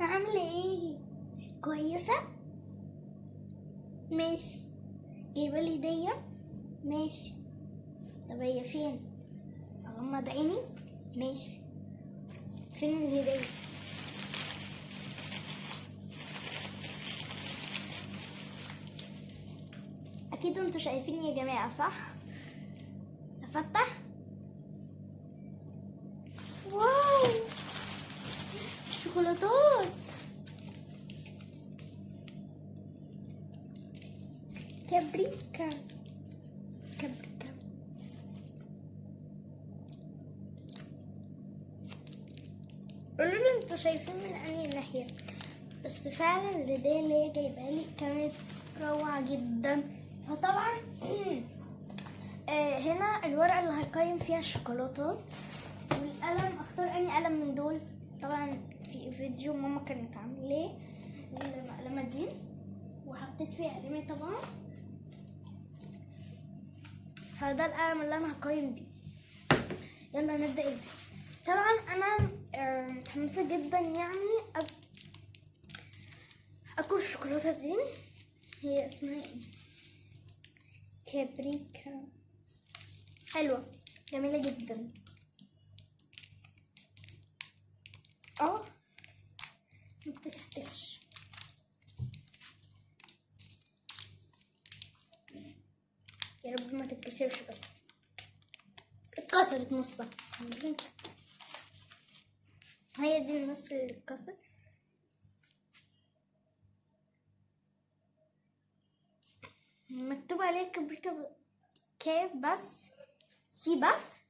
عاملة إيه؟ كويسة؟ ماشي جايبة لي هدية؟ ماشي طب هي فين؟ أغمض عيني؟ ماشي فين الهدية؟ أكيد أنتوا شايفيني يا جماعة صح؟ أفتح واو شوكولاتات كابريكا. كابريكا. قولوا أنتوا شايفين من انهي ناحية؟ بس فعلا الهدية اللي هي جايبها لي كانت روعة جدا. فطبعا آه، هنا الورقة اللي هيقيم فيها الشوكولاتات. والقلم أختار اني قلم من دول؟ طبعا في فيديو ماما كانت عاملاه المقلمة دي وحطيت فيها قلمي طبعا. فده القلم اللي أنا هقيم بيه. يلا نبدأ الفيديو طبعا أنا آه، متحمسة جدا يعني أك... أكل الشوكولاتة دي. هي اسمها إيه؟ كابريكا. حلوة جميلة جدا. آه. بتفتحش يا رب ما تتكسرش بس. اتكسرت نصها. هي دي النص اللي اتكسر. مكتوب عليه كبريكا كيف بس. سي بس.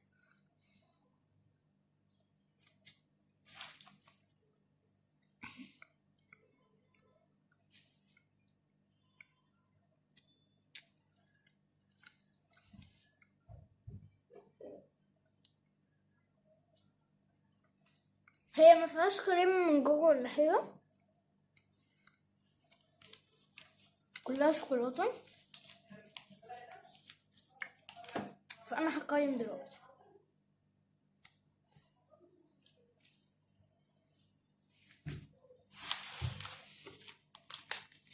هي ما فيهاش كريم من جوه ولا حاجة. كلها شوكولاتة. فأنا هقيم دلوقتي.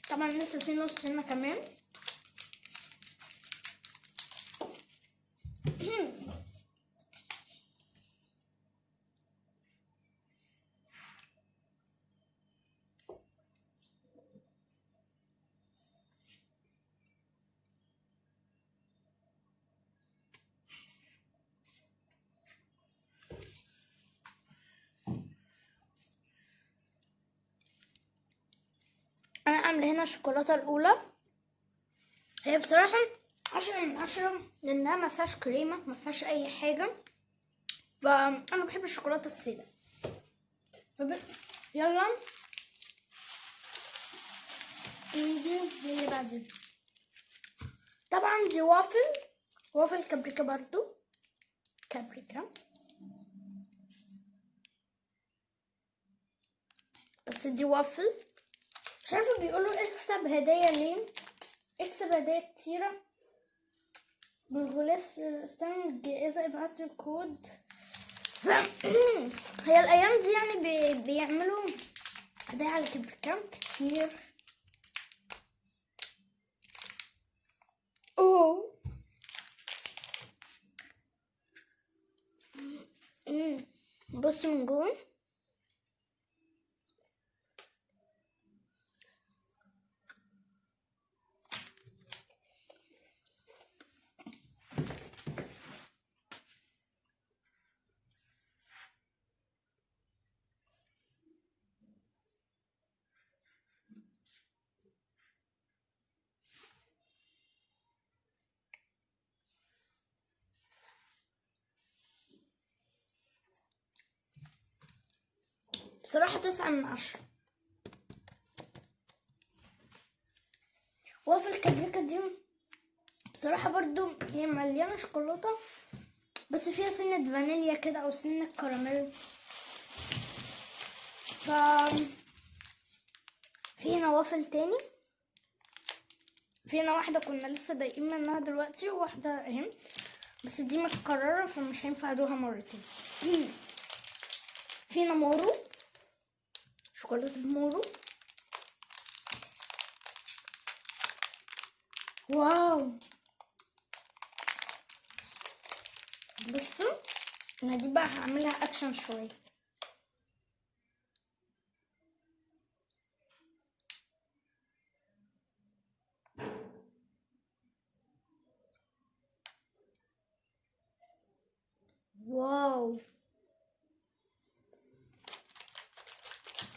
طبعا لسه في نص هنا كمان. أنا عامله هنا الشوكولاتة الأولى. هي بصراحة عشرة من عشرة لانها ما فيهاش كريمة ما فيهاش أي حاجة فانا بحب الشوكولاتة الساده فب... يلا. نيجي اللي بعدين طبعا دي وافل. وافل كابريكا برضو. كابريكا. بس دي وافل. عارفة بيقولوا اكسب هدايا ليه؟ اكسب هدايا كتيرة. بالغلاف استنى الجائزة ابعت الكود. هي الأيام دي يعني بي... بيعملوا هدايا على كبركام كتير. أوه. أمم. بص من جوه. بصراحة تسعة من عشرة. وافل كابريكا دي بصراحة برضو هي مليانة شوكولاتة بس فيها سنة فانيليا كده أو سنة كراميل. ف في وافل تاني. في هنا واحدة كنا لسه ضايقين منها دلوقتي وواحدة اهي بس دي متكررة فمش هينفع ادوها مرتين. في هنا مارس شوكولاتة مورو wow بصوا أنا دي بقى هعملها اكشن شوية واو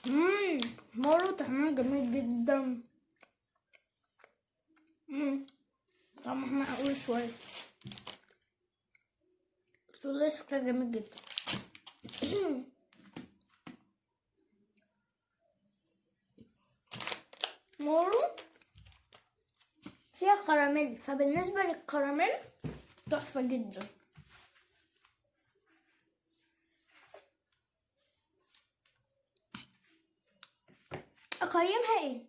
مم. مورو طعمها جميل جدا. مم. طعمها معقول شوية. بس والله شكلها جميل جدا. مورو فيها كراميل. فبالنسبة للكراميل تحفة جدا. أقيمها إيه؟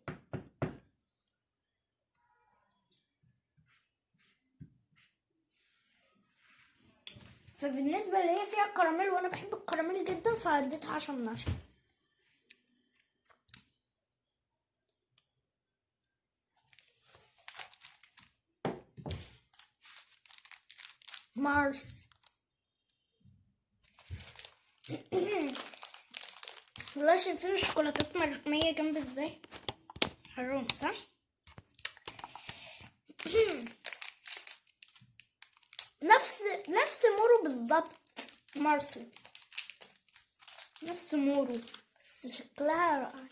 فبالنسبة اللي هي فيها كراميل وأنا بحب الكراميل جدا فاديتها عشرة من عشرة مارس والله شايفين الشوكولاتات مرمية جنب إزاي؟ حرام صح؟ نفس نفس مورو بالظبط مارسل. نفس مورو بس شكلها رائع.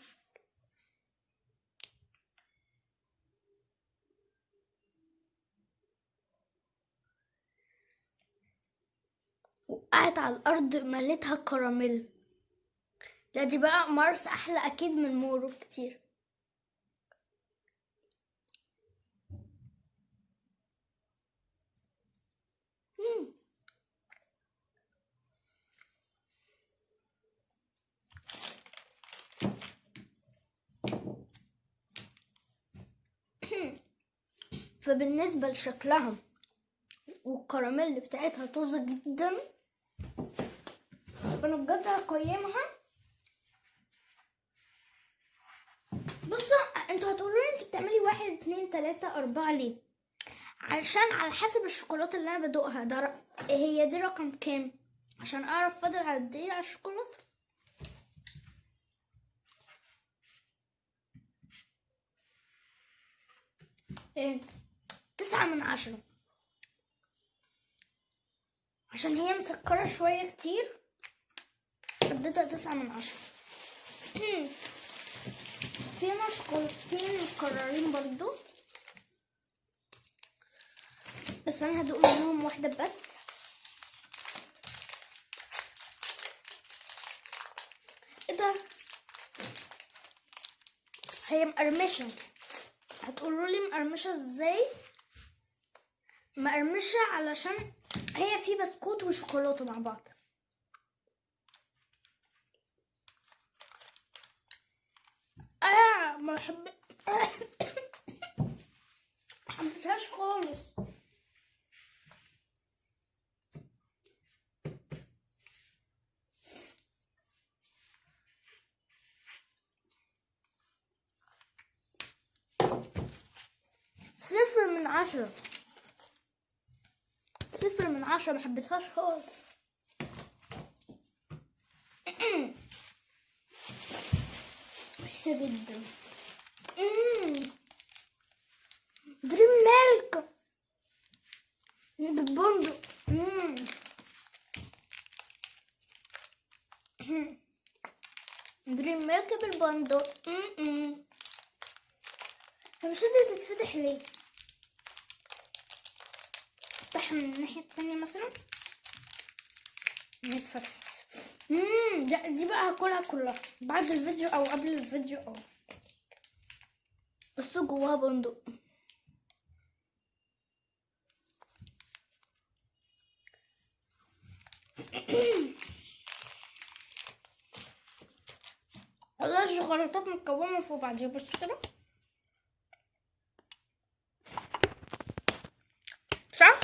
وقعت على الأرض مليتها كراميل. لا دي بقى مارس أحلى أكيد من مورو كتير. فبالنسبة لشكلها والكراميل بتاعتها طازة جدا فأنا بجد هقيمها بصوا أنتوا هتقولوا لي انت بتعملي واحد اتنين تلاتة أربعة ليه؟ علشان على حسب الشوكولاتة اللي أنا بدوقها. ده ر- هي دي رقم كام؟ عشان أعرف فاضل قد إيه على الشوكولاتة. إيه؟ تسعة من عشرة. عشان هي مسكرة شوية كتير اديتها تسعة من عشرة. هنا شوكولاتتين مكررين برضو بس أنا هدوق منهم واحدة بس إيه ده هي مقرمشة هتقولوا لي مقرمشة إزاي مقرمشة علشان هي في بسكوت وشوكولاتة مع بعض أنا ما بحب محبتهاش خالص صفر من عشرة صفر من عشرة محبتهاش خالص وحشة جدا. دريم ميلك بالبندق. دريم ميلك بالبندق مش قادرة تتفتح ليه؟ افتحها من الناحية التانية مثلا؟ مم، لا دي بقى هاكلها كلها. بعد الفيديو أو قبل الفيديو أو. بصوا جواها بندق. والله الشوكولاتات متكونة فوق بعضيها. بصوا كده صح؟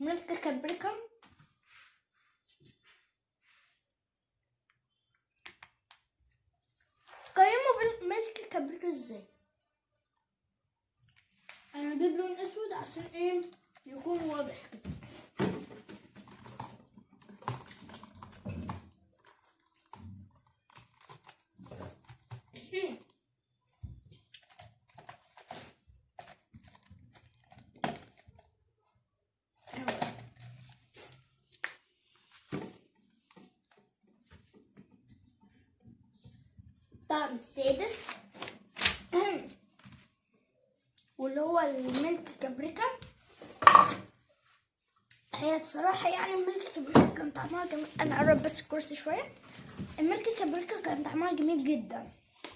ملك كابريكا قيموا بالملك كابريكا إزاي؟ أنا هجيب لون اسود عشان إيه؟ يكون واضح. الطعم السادس. واللي هو الملك كابريكا. هي بصراحة يعني الملك كابريكا كان طعمها جميل. أنا أقرب بس الكرسي شوية. الملك كابريكا كان طعمها جميل جدا.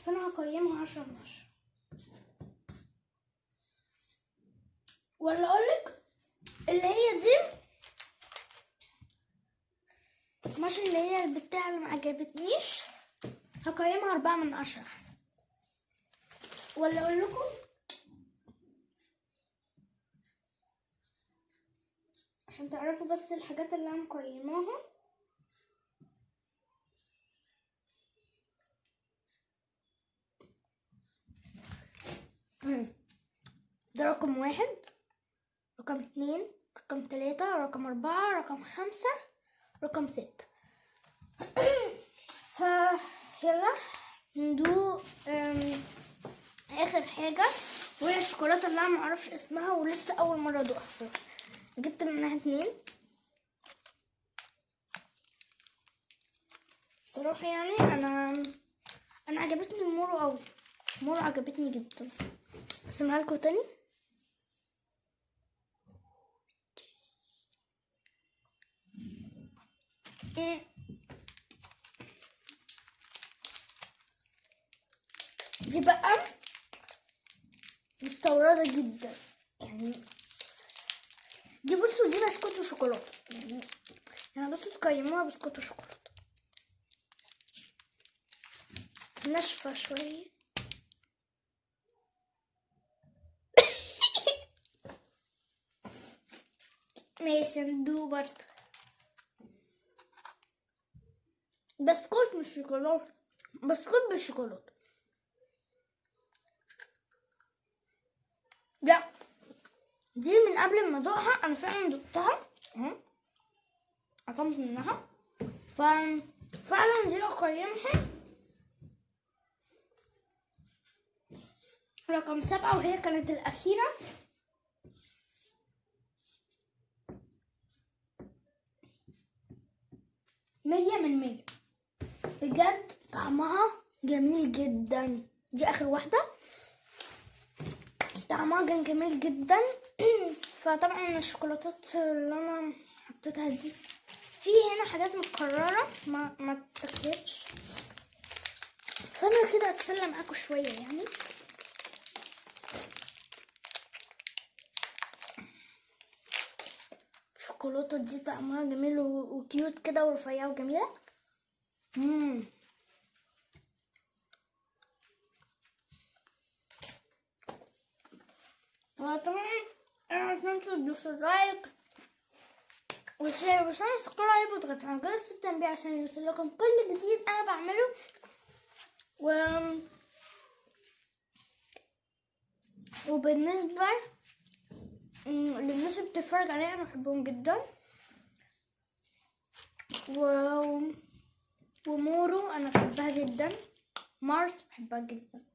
فأنا هقيمها عشرة من عشرة. ولا أقولك اللي هي دي ماشي اللي هي البتاع اللي معجبتنيش هقيمها أربعة من عشرة أحسن. ولا أقول لكم عشان تعرفوا بس الحاجات اللي أنا مقيماها ده رقم واحد رقم اتنين رقم تلاتة رقم أربعة رقم خمسة رقم ستة. ف يلا ندوق أم، آخر حاجة. وهي الشوكولاتة اللي أنا معرفش اسمها ولسه أول مرة أدوقها بصراحة. جبت منها اتنين. بصراحة يعني أنا أنا عجبتني المورو قوي المورو عجبتني جدا. اسمها لكم تاني؟ إيه. دي بقى مستوردة جدا. يعني دي بصوا دي بسكوت وشوكولاتة يعني يعني بصوا تقيموها بسكوت وشوكولاتة ناشفة شوية ماشي ندوق برضه بسكوت مش شوكولاتة بسكوت بالشوكولاتة لا دي من قبل ما ادوقها أنا فعلا دقتها اهو قطمت منها. ف فعلا دي أقيمها. رقم سبعة وهي كانت الأخيرة. مية من مية. بجد طعمها جميل جدا. دي آخر واحدة. طعمها كان جميل جدا. فطبعا الشوكولاتات اللي أنا حطيتها دي في هنا حاجات متكررة ما ما اتاكلتش فأنا كده اتسلى معاكم شوية يعني. الشوكولاتة دي طعمها جميل وكيوت كده ورفيعة وجميلة. مم. تدوسوا like و share و subscribe وتضغطوا على جرس التنبيه عشان يوصلكم كل جديد أنا بعمله. و وبالنسبة للناس اللي بتتفرج عليا أنا بحبهم جدا. و ومورو أنا بحبها جدا. مارس بحبها جدا.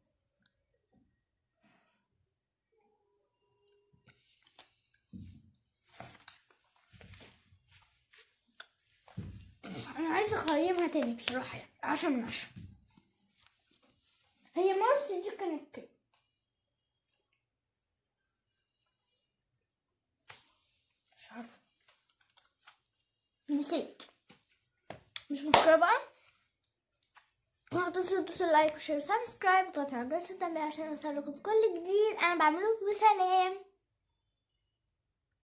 أنا عايزة اقيمها تاني بصراحة يعني عشرة من عشرة هي مارس دي كانت كده. مش عارفة. نسيت. مش مشكلة بقى؟ ما تنسوا تدوسوا ال like و share و subscribe وتضغطوا على جرس التنبيه عشان يوصلكم كل جديد. أنا بعمله وسلام